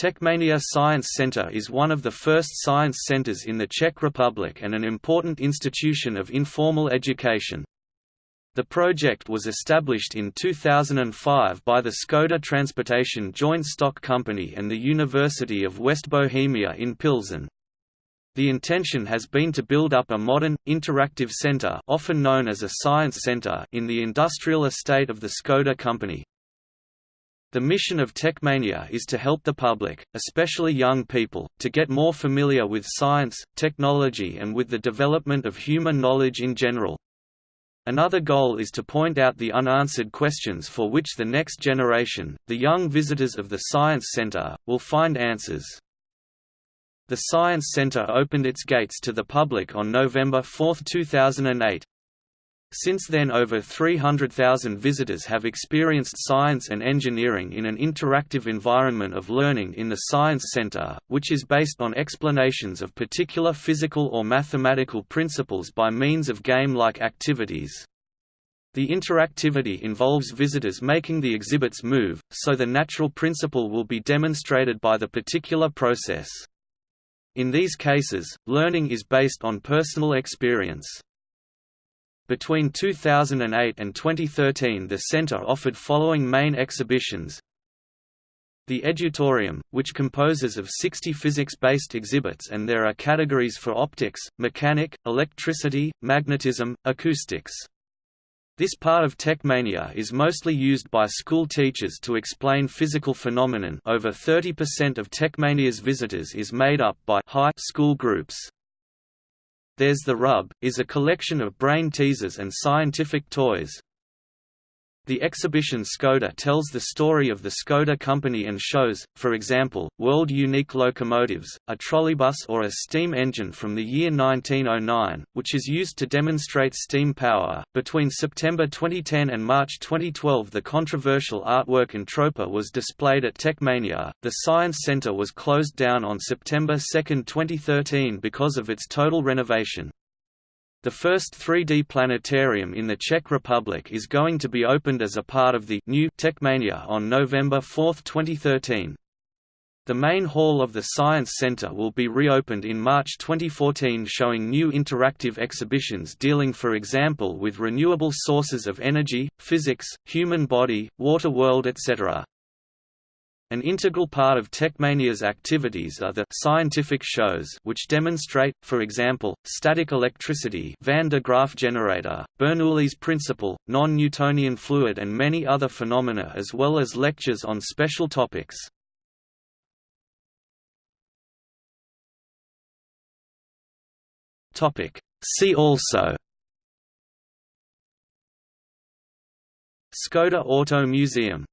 Techmania Science Center is one of the first science centers in the Czech Republic and an important institution of informal education. The project was established in 2005 by the Skoda Transportation Joint Stock Company and the University of West Bohemia in Pilsen. The intention has been to build up a modern, interactive center often known as a science center in the industrial estate of the Skoda company. The mission of Techmania is to help the public, especially young people, to get more familiar with science, technology and with the development of human knowledge in general. Another goal is to point out the unanswered questions for which the next generation, the young visitors of the Science Center, will find answers. The Science Center opened its gates to the public on November 4, 2008. Since then over 300,000 visitors have experienced science and engineering in an interactive environment of learning in the Science Center, which is based on explanations of particular physical or mathematical principles by means of game-like activities. The interactivity involves visitors making the exhibits move, so the natural principle will be demonstrated by the particular process. In these cases, learning is based on personal experience. Between 2008 and 2013 the center offered following main exhibitions the Edutorium, which composes of 60 physics-based exhibits and there are categories for optics, mechanic, electricity, magnetism, acoustics. This part of Techmania is mostly used by school teachers to explain physical phenomenon over 30% of Techmania's visitors is made up by high school groups. There's the Rub, is a collection of brain teasers and scientific toys, the exhibition Skoda tells the story of the Skoda company and shows, for example, world-unique locomotives, a trolleybus or a steam engine from the year 1909, which is used to demonstrate steam power. Between September 2010 and March 2012 the controversial artwork Entropa was displayed at Techmania. The Science Center was closed down on September 2, 2013 because of its total renovation. The first 3D planetarium in the Czech Republic is going to be opened as a part of the new Techmania on November 4, 2013. The main hall of the Science Center will be reopened in March 2014 showing new interactive exhibitions dealing for example with renewable sources of energy, physics, human body, water world etc. An integral part of Techmania's activities are the scientific shows which demonstrate, for example, static electricity Van de Graaff generator, Bernoulli's principle, non-Newtonian fluid and many other phenomena as well as lectures on special topics. See also Skoda Auto Museum